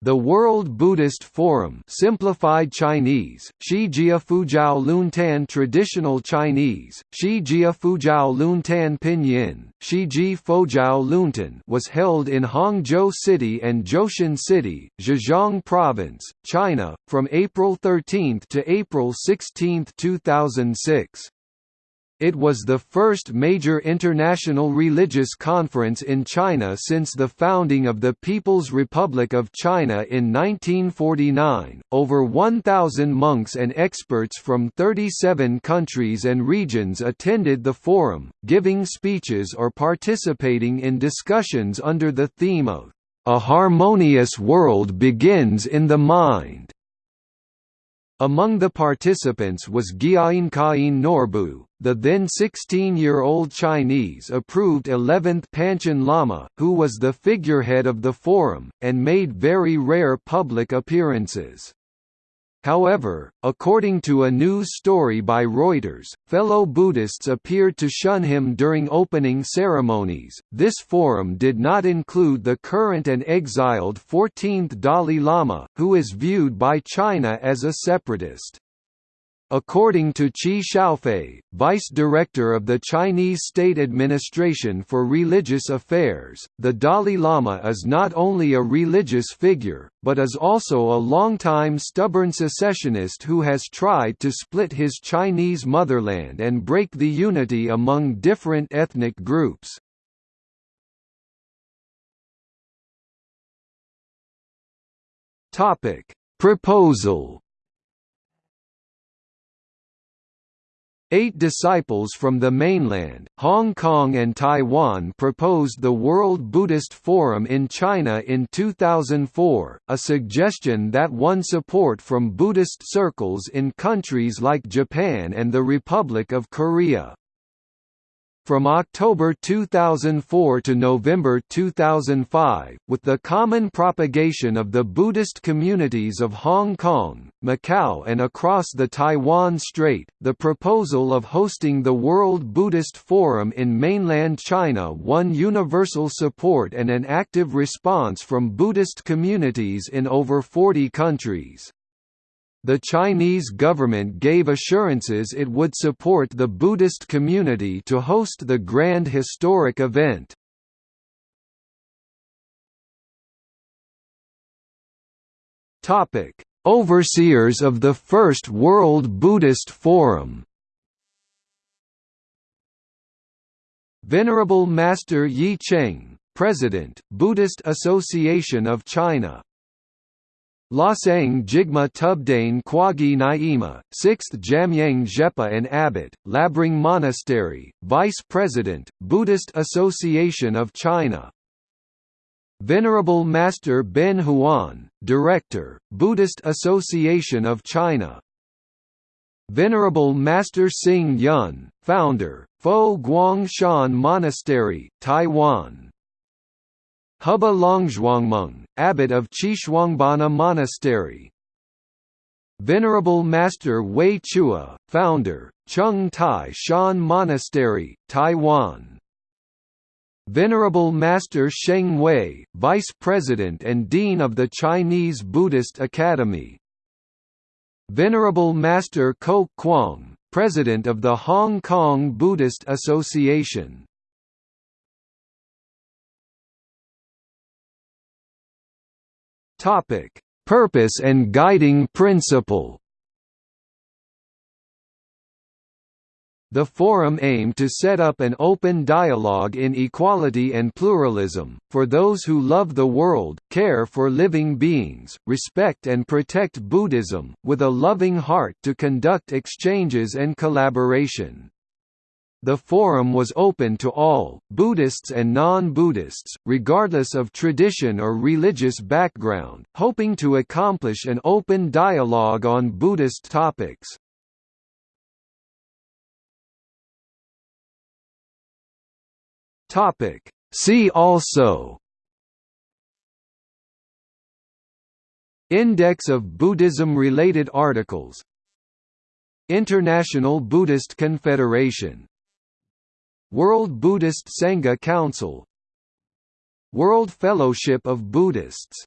The World Buddhist Forum simplified Chinese, Shijia Fujiao Luntan Traditional Chinese, Shijia Fujiao Luntan Pinyin, Shiji Fujiao Luntan was held in Hangzhou City and Zhoushan City, Zhejiang Province, China, from April 13 to April 16, 2006. It was the first major international religious conference in China since the founding of the People's Republic of China in 1949. Over 1,000 monks and experts from 37 countries and regions attended the forum, giving speeches or participating in discussions under the theme of A Harmonious World Begins in the Mind. Among the participants was Gyaltsen Norbu, the then 16-year-old Chinese-approved 11th Panchen Lama, who was the figurehead of the forum, and made very rare public appearances. However, according to a news story by Reuters, fellow Buddhists appeared to shun him during opening ceremonies. This forum did not include the current and exiled 14th Dalai Lama, who is viewed by China as a separatist. According to Qi Xiaofei, vice director of the Chinese State Administration for Religious Affairs, the Dalai Lama is not only a religious figure, but is also a long-time stubborn secessionist who has tried to split his Chinese motherland and break the unity among different ethnic groups. Proposal Eight disciples from the mainland, Hong Kong and Taiwan proposed the World Buddhist Forum in China in 2004, a suggestion that won support from Buddhist circles in countries like Japan and the Republic of Korea. From October 2004 to November 2005, with the common propagation of the Buddhist communities of Hong Kong, Macau and across the Taiwan Strait, the proposal of hosting the World Buddhist Forum in mainland China won universal support and an active response from Buddhist communities in over 40 countries. The Chinese government gave assurances it would support the Buddhist community to host the grand historic event. Overseers of the First World Buddhist Forum. Venerable Master Yi Cheng, President, Buddhist Association of China Losang Jigma Tubdane Kwagi Naima, 6th Jamyang Zhepa and Abbot, Labrang Monastery, Vice President, Buddhist Association of China. Venerable Master Ben Huan, Director, Buddhist Association of China. Venerable Master Hsing Yun, Founder, Fo Guangshan Monastery, Taiwan Hubba Longzhuangmeng, abbot of Xishuangbanna Monastery. Venerable Master Wei Chueh, founder, Chung Tai Shan Monastery, Taiwan. Venerable Master Sheng Wei, Vice President and Dean of the Chinese Buddhist Academy. Venerable Master Kok Kwong, President of the Hong Kong Buddhist Association Topic: Purpose and guiding principle. The forum aimed to set up an open dialogue in equality and pluralism, for those who love the world, care for living beings, respect and protect Buddhism, with a loving heart to conduct exchanges and collaboration. The forum was open to all, Buddhists and non-Buddhists, regardless of tradition or religious background, hoping to accomplish an open dialogue on Buddhist topics. See also. Index of Buddhism-related articles. International Buddhist Confederation World Buddhist Sangha Council. World Fellowship of Buddhists